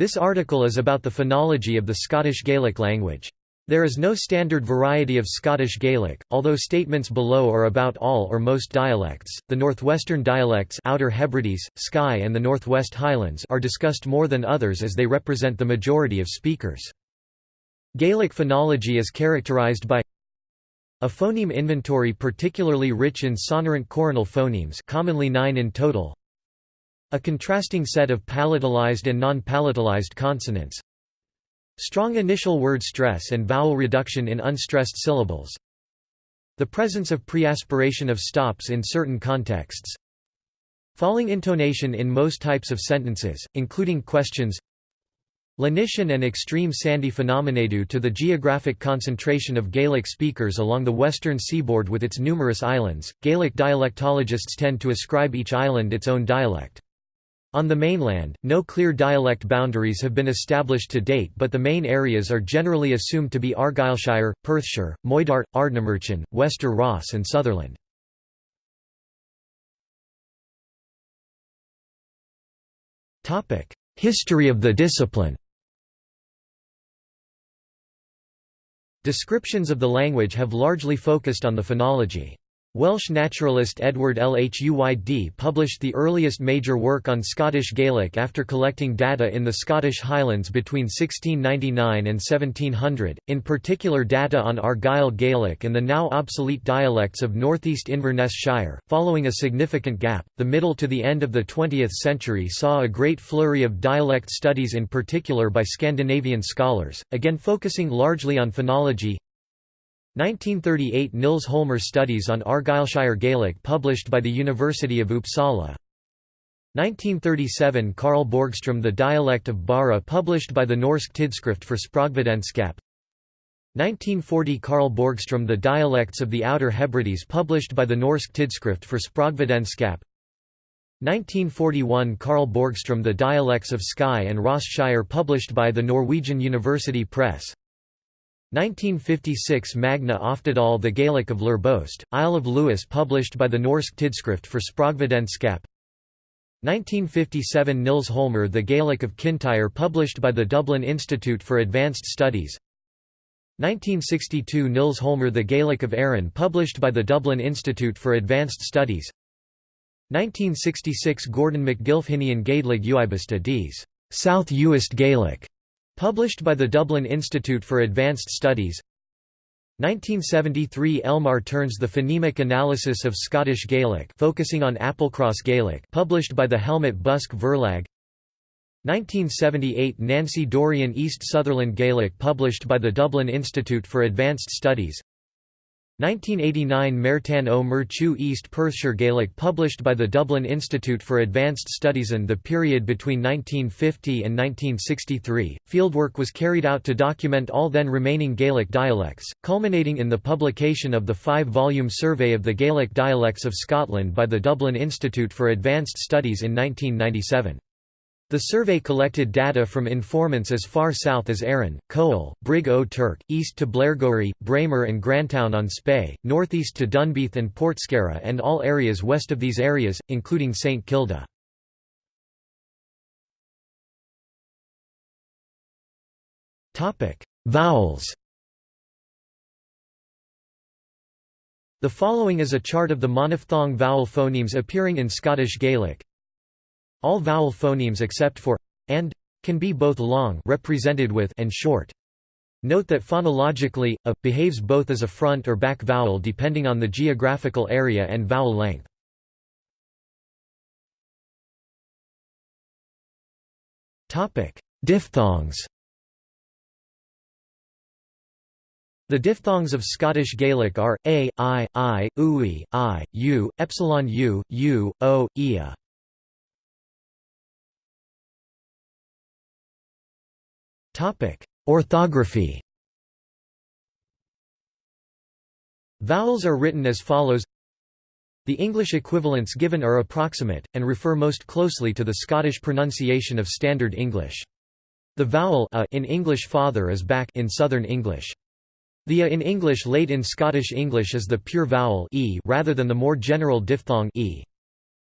This article is about the phonology of the Scottish Gaelic language. There is no standard variety of Scottish Gaelic, although statements below are about all or most dialects. The northwestern dialects Outer Hebrides, Skye and the Northwest Highlands are discussed more than others as they represent the majority of speakers. Gaelic phonology is characterized by a phoneme inventory particularly rich in sonorant coronal phonemes commonly nine in total, a contrasting set of palatalized and non-palatalized consonants. Strong initial word stress and vowel reduction in unstressed syllables. The presence of preaspiration of stops in certain contexts. Falling intonation in most types of sentences, including questions. Lenition and extreme sandy phenomena due to the geographic concentration of Gaelic speakers along the western seaboard with its numerous islands. Gaelic dialectologists tend to ascribe each island its own dialect. On the mainland, no clear dialect boundaries have been established to date but the main areas are generally assumed to be Argyllshire, Perthshire, Moidart, Ardnamurchan, Wester Ross and Sutherland. History of the discipline Descriptions of the language have largely focused on the phonology. Welsh naturalist Edward Lhuyd published the earliest major work on Scottish Gaelic after collecting data in the Scottish Highlands between 1699 and 1700, in particular data on Argyll Gaelic and the now obsolete dialects of northeast Inverness Shire. Following a significant gap, the middle to the end of the 20th century saw a great flurry of dialect studies in particular by Scandinavian scholars, again focusing largely on phonology, 1938 Nils Holmer Studies on Argyllshire Gaelic published by the University of Uppsala. 1937 Carl Borgström The Dialect of Barra published by the Norsk Tidskrift for Språkvetenskap 1940 Carl Borgström The Dialects of the Outer Hebrides published by the Norsk Tidskrift for Språkvetenskap 1941 Carl Borgström The Dialects of Skye and Ross Shire published by the Norwegian University Press 1956 Magne Oftedal The Gaelic of Lurbost, Isle of Lewis published by the Norsk Tidskrift for Språkvetenskap 1957 Nils Holmer The Gaelic of Kintyre published by the Dublin Institute for Advanced Studies. 1962 Nils Holmer The Gaelic of Arran published by the Dublin Institute for Advanced Studies. 1966 Gordon McGilfhinian Gaedlig Uibista Ds. South Uist Gaelic Published by the Dublin Institute for Advanced Studies. 1973 Elmar Ternes The Phonemic Analysis of Scottish Gaelic focusing on Applecross Gaelic published by the Helmut Buske Verlag. 1978 Nancy Dorrian East Sutherland Gaelic published by the Dublin Institute for Advanced Studies 1989 Máirtín Ó Murchú East Perthshire Gaelic published by the Dublin Institute for Advanced Studies and the period between 1950 and 1963, fieldwork was carried out to document all then remaining Gaelic dialects, culminating in the publication of the five-volume Survey of the Gaelic Dialects of Scotland by the Dublin Institute for Advanced Studies in 1997. The survey collected data from informants as far south as Arran, Cowal, Brig o Turk, east to Blairgowrie, Braemar and Grantown on Spey, northeast to Dunbeath and Portskerra and all areas west of these areas, including St Kilda. Vowels The following is a chart of the monophthong vowel phonemes appearing in Scottish Gaelic, all vowel phonemes except for and can be both long represented with and short. Note that phonologically, a behaves both as a front or back vowel depending on the geographical area and vowel length. Topic: Diphthongs. The diphthongs of Scottish Gaelic are a, i, i, ui, i, u, epsilon u, u, o, ia. Orthography Vowels are written as follows The English equivalents given are approximate, and refer most closely to the Scottish pronunciation of Standard English. The vowel a in English father is back in Southern English. The a in English late in Scottish English is the pure vowel e rather than the more general diphthong e.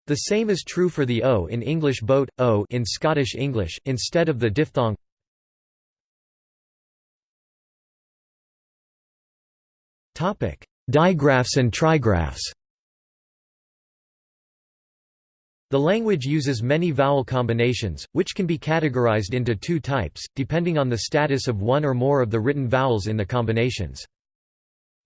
The same is true for the o in English boat, o in Scottish English, instead of the diphthong Digraphs and trigraphs The language uses many vowel combinations, which can be categorized into two types, depending on the status of one or more of the written vowels in the combinations.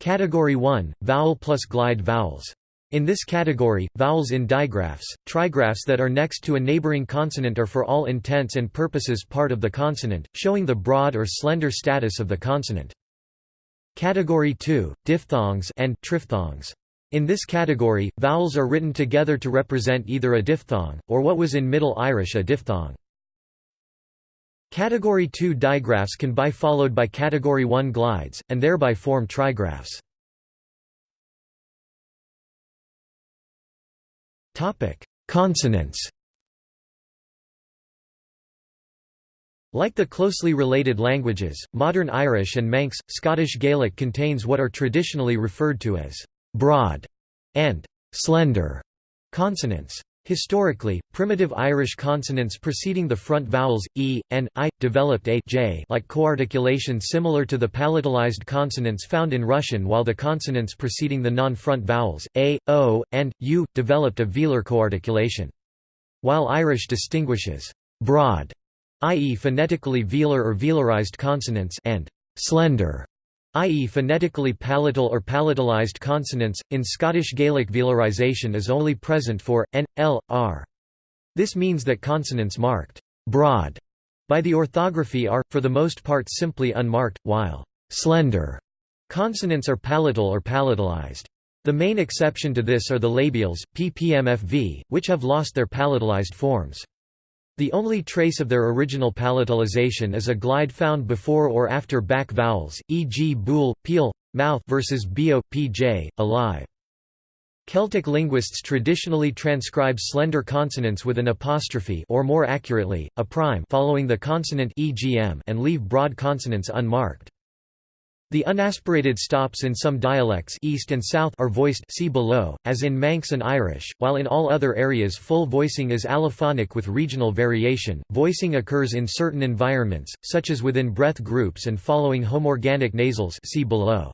Category 1 – Vowel plus glide vowels. In this category, vowels in digraphs, trigraphs that are next to a neighboring consonant are for all intents and purposes part of the consonant, showing the broad or slender status of the consonant. Category 2 – Diphthongs and triphthongs. In this category, vowels are written together to represent either a diphthong, or what was in Middle Irish a diphthong. Category 2 digraphs can be followed by Category 1 glides, and thereby form trigraphs. Consonants Like the closely related languages, modern Irish and Manx, Scottish Gaelic contains what are traditionally referred to as broad, and slender consonants. Historically, primitive Irish consonants preceding the front vowels, e, and i, developed a j like coarticulation similar to the palatalized consonants found in Russian while the consonants preceding the non-front vowels, a, o, and, u, developed a velar coarticulation. While Irish distinguishes broad, i.e. phonetically velar or velarized consonants and slender, i.e. phonetically palatal or palatalized consonants, in Scottish Gaelic velarization is only present for, n, l, r. This means that consonants marked broad by the orthography are, for the most part simply unmarked, while slender consonants are palatal or palatalized. The main exception to this are the labials, ppmfv, which have lost their palatalized forms. The only trace of their original palatalization is a glide found before or after back vowels, e.g. bool, peel, mouth versus bo, pj, alive. Celtic linguists traditionally transcribe slender consonants with an apostrophe or more accurately, a prime following the consonant and leave broad consonants unmarked. The unaspirated stops in some dialects east and south are voiced see below, as in Manx and Irish, while in all other areas full voicing is allophonic with regional variation. Voicing occurs in certain environments, such as within breath groups and following homorganic nasals see below.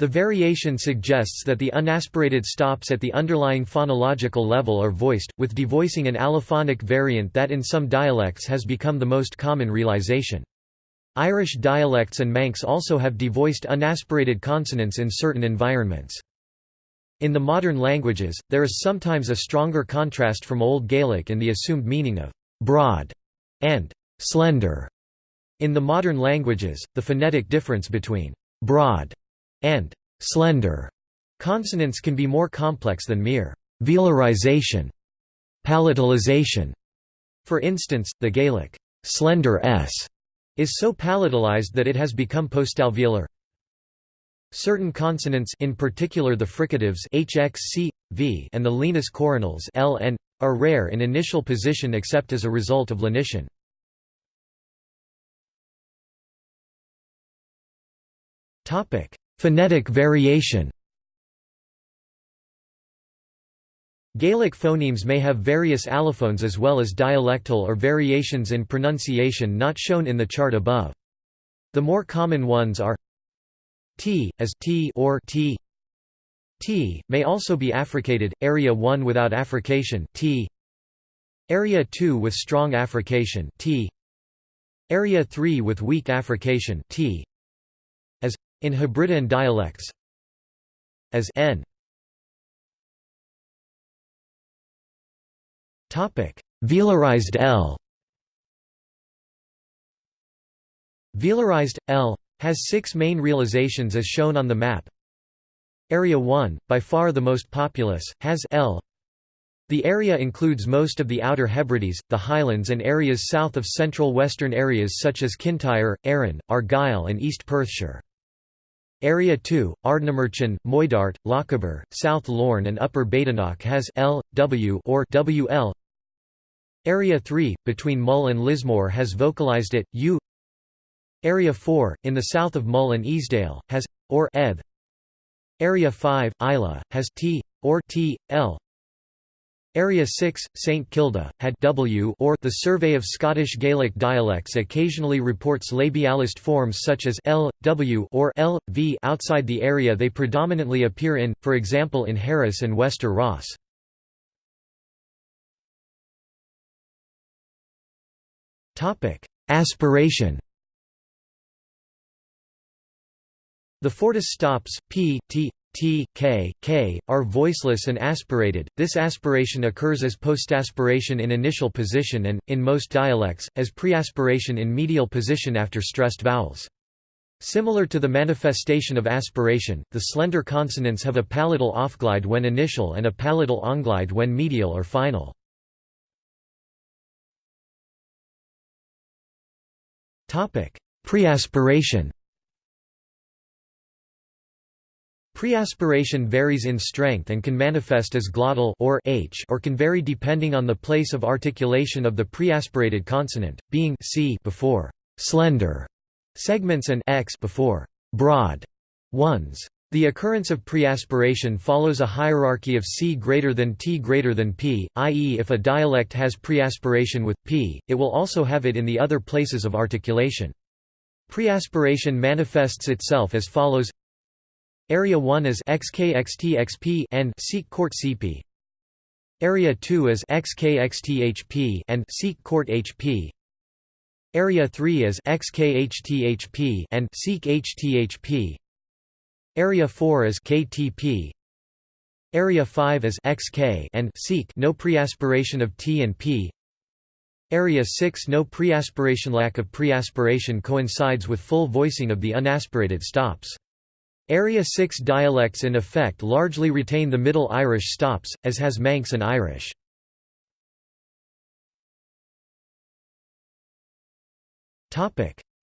The variation suggests that the unaspirated stops at the underlying phonological level are voiced, with devoicing an allophonic variant that in some dialects has become the most common realization. Irish dialects and Manx also have devoiced unaspirated consonants in certain environments. In the modern languages, there is sometimes a stronger contrast from Old Gaelic in the assumed meaning of «broad» and «slender». In the modern languages, the phonetic difference between «broad» and «slender» consonants can be more complex than mere «velarization» palatalization. For instance, the Gaelic «slender s» is so palatalized that it has become postalveolar. Certain consonants in particular the fricatives hx, c, v and the lenis coronals l and are rare in initial position except as a result of lenition. Phonetic variation. Gaelic phonemes may have various allophones as well as dialectal or variations in pronunciation not shown in the chart above. The more common ones are t, as t or t. T may also be affricated. Area 1 without affrication t. Area 2 with strong affrication t. Area 3 with weak affrication t. As in Hebridean dialects. As n. Velarized L Velarized, L has six main realizations as shown on the map. Area 1, by far the most populous, has L. The area includes most of the Outer Hebrides, the Highlands and areas south of central western areas such as Kintyre, Arran, Argyll and East Perthshire. Area 2, Ardnamurchan, Moidart, Lochaber, South Lorne and Upper Badenoch has L, W or WL. Area 3, between Mull and Lismore has vocalized it, U. Area 4, in the south of Mull and Easdale, has, or eb. Area 5, Islay, has T, or T, L. Area 6, St Kilda, had w or the Survey of Scottish Gaelic Dialects occasionally reports labialist forms such as l, w or l, v outside the area they predominantly appear in, for example in Harris and Wester Ross. Aspiration The Fortis stops, p, t, t, k, k, are voiceless and aspirated. This aspiration occurs as postaspiration in initial position and, in most dialects, as preaspiration in medial position after stressed vowels. Similar to the manifestation of aspiration, the slender consonants have a palatal offglide when initial and a palatal onglide when medial or final. Preaspiration Preaspiration varies in strength and can manifest as glottal or h or can vary depending on the place of articulation of the preaspirated consonant, being c before slender segments and x before broad ones. The occurrence of preaspiration follows a hierarchy of c greater than t greater than p, i.e. if a dialect has preaspiration with p, it will also have it in the other places of articulation. Preaspiration manifests itself as follows Area 1 is XKXTXP and Sikh Court CP. Area 2 is XKXTHP and Sikh Court HP. Area 3 is XKHTHP and Sikh HTHP. Area 4 is KTP. Area 5 is XK and Seek no preaspiration of T and P. Area 6 no preaspiration lack of preaspiration coincides with full voicing of the unaspirated stops. Area 6 dialects in effect largely retain the Middle Irish stops, as has Manx and Irish.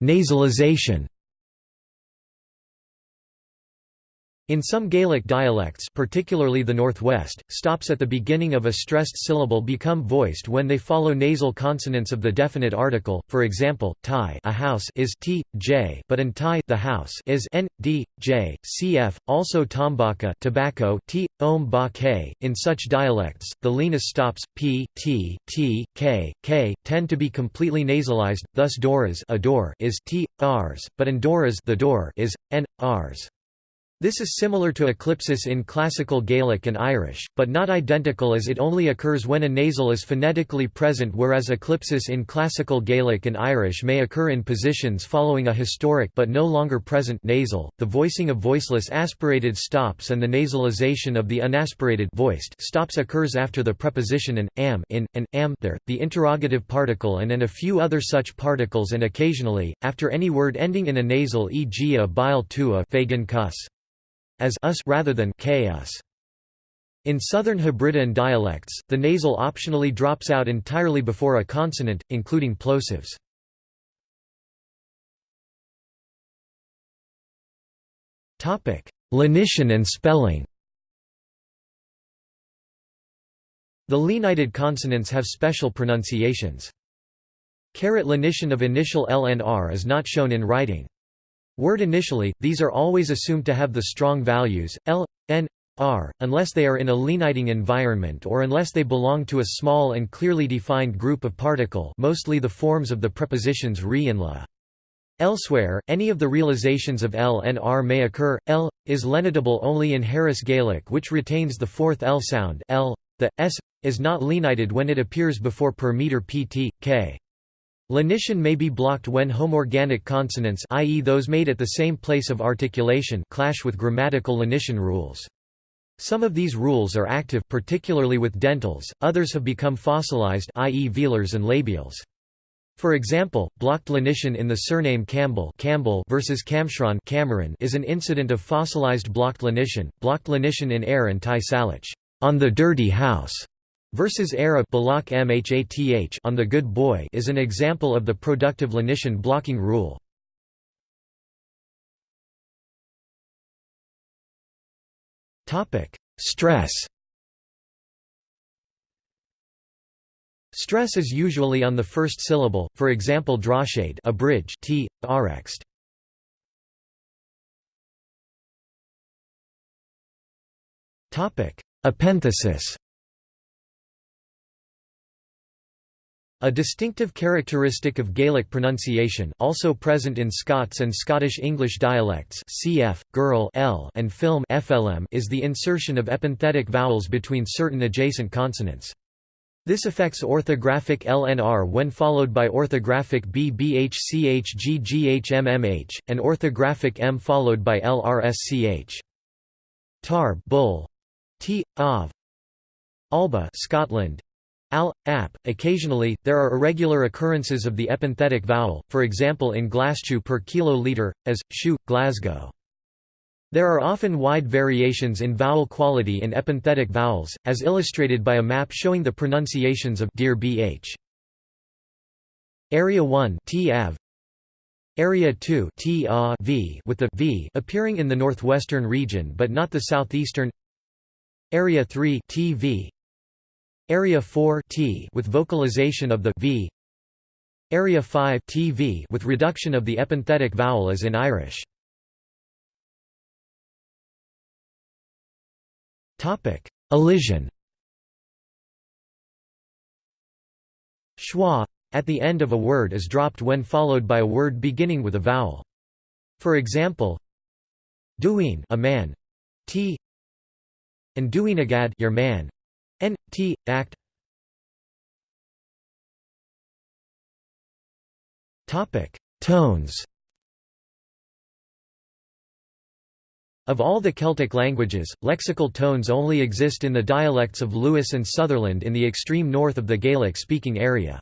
Nasalization In some Gaelic dialects particularly the Northwest, stops at the beginning of a stressed syllable become voiced when they follow nasal consonants of the definite article, for example, tie a house is t, j but an tie the house is n, d, j, cf. Also tombaca tobacco t, om ba k. In such dialects, the lenis stops, p, t, t, k, k, tend to be completely nasalized, thus doras a door is t, rs, but in doras the door is, n, rs. This is similar to eclipsis in Classical Gaelic and Irish, but not identical as it only occurs when a nasal is phonetically present whereas eclipsis in Classical Gaelic and Irish may occur in positions following a historic but no longer present nasal. The voicing of voiceless aspirated stops and the nasalization of the unaspirated voiced stops occurs after the preposition an, am in, an, am there, the interrogative particle and and a few other such particles and occasionally, after any word ending in a nasal e.g. a bile to a fagan cuss as us rather than chaos. In Southern Hebridean dialects, the nasal optionally drops out entirely before a consonant, including plosives. Lenition and spelling The lenited consonants have special pronunciations. Carat lenition of initial L and R is not shown in writing. Word initially, these are always assumed to have the strong values, l, n, r, unless they are in a leniting environment or unless they belong to a small and clearly defined group of particle mostly the forms of the prepositions re and la. Elsewhere, any of the realizations of L and R may occur. L is lenitable only in Harris Gaelic, which retains the fourth L sound. L, the s is not lenited when it appears before per meter pt, k. Lenition may be blocked when homorganic consonants i.e. those made at the same place of articulation clash with grammatical lenition rules. Some of these rules are active particularly with dentals, others have become fossilized i.e. velars and labials. For example, blocked lenition in the surname Campbell, Campbell versus Camshron Cameron is an incident of fossilized blocked lenition. Blocked lenition in air and Ty Salich on the dirty house Versus era Balak Mhath on the good boy is an example of the productive lenition blocking rule. Topic: Stress. Stress is usually on the first syllable, for example drashade a bridge t, rxt. Topic: Epenthesis. A distinctive characteristic of Gaelic pronunciation also present in Scots and Scottish English dialects cf. girl l and film FLM is the insertion of epenthetic vowels between certain adjacent consonants. This affects orthographic LNR when followed by orthographic BBHCHGGHMMH, and orthographic M followed by LRSCH. Tar bull. T. Av. Alba Scotland. Al, ap. Occasionally, there are irregular occurrences of the epenthetic vowel, for example in Glasgow per kiloliter, as, shu, Glasgow. There are often wide variations in vowel quality in epenthetic vowels, as illustrated by a map showing the pronunciations of dear bh. Area 1 t -av, Area 2 t v with the v appearing in the northwestern region but not the southeastern Area 3 tv Area 4 t with vocalization of the v. Area 5 tv with reduction of the epenthetic vowel as in Irish. Topic: Elision. Schwa at the end of a word is dropped when followed by a word beginning with a vowel. For example, doing a man, t, and doing agad your man, n t act. Tones. Of all the Celtic languages, lexical tones only exist in the dialects of Lewis and Sutherland in the extreme north of the Gaelic-speaking area.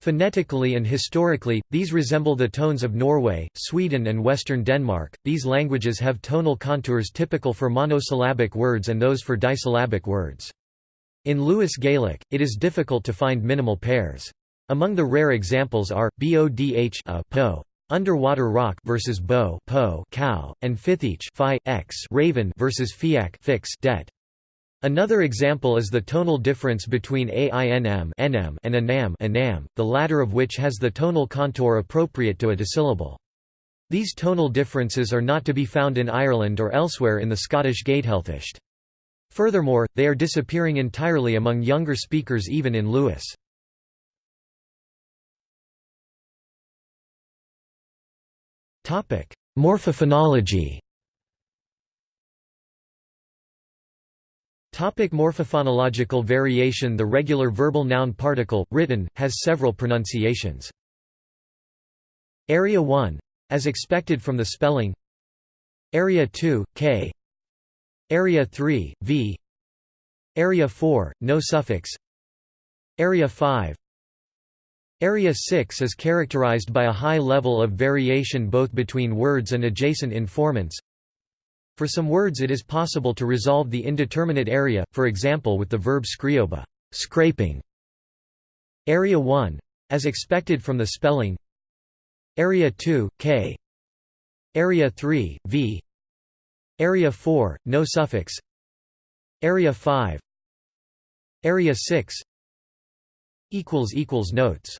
Phonetically and historically, these resemble the tones of Norway, Sweden and western Denmark. These languages have tonal contours typical for monosyllabic words and those for disyllabic words. In Lewis Gaelic, it is difficult to find minimal pairs. Among the rare examples are bodh a po, Underwater rock versus bow po cow, and fithich phi, x raven versus fiac fix det. Another example is the tonal difference between ainm nm and anam anam, the latter of which has the tonal contour appropriate to a dissyllable. These tonal differences are not to be found in Ireland or elsewhere in the Scottish Gaedhealthisht. Furthermore, they are disappearing entirely among younger speakers even in Lewis. Morphophonology. Topic morphophonological variation The regular verbal noun particle, written, has several pronunciations. Area 1. As expected from the spelling Area 2, k Area 3, v Area 4, no suffix Area 5 Area 6 is characterized by a high level of variation both between words and adjacent informants. For some words it is possible to resolve the indeterminate area, for example with the verb skrioba scraping". Area 1. As expected from the spelling Area 2, k Area 3, v Area 4, no suffix. Area 5 Area 6 Notes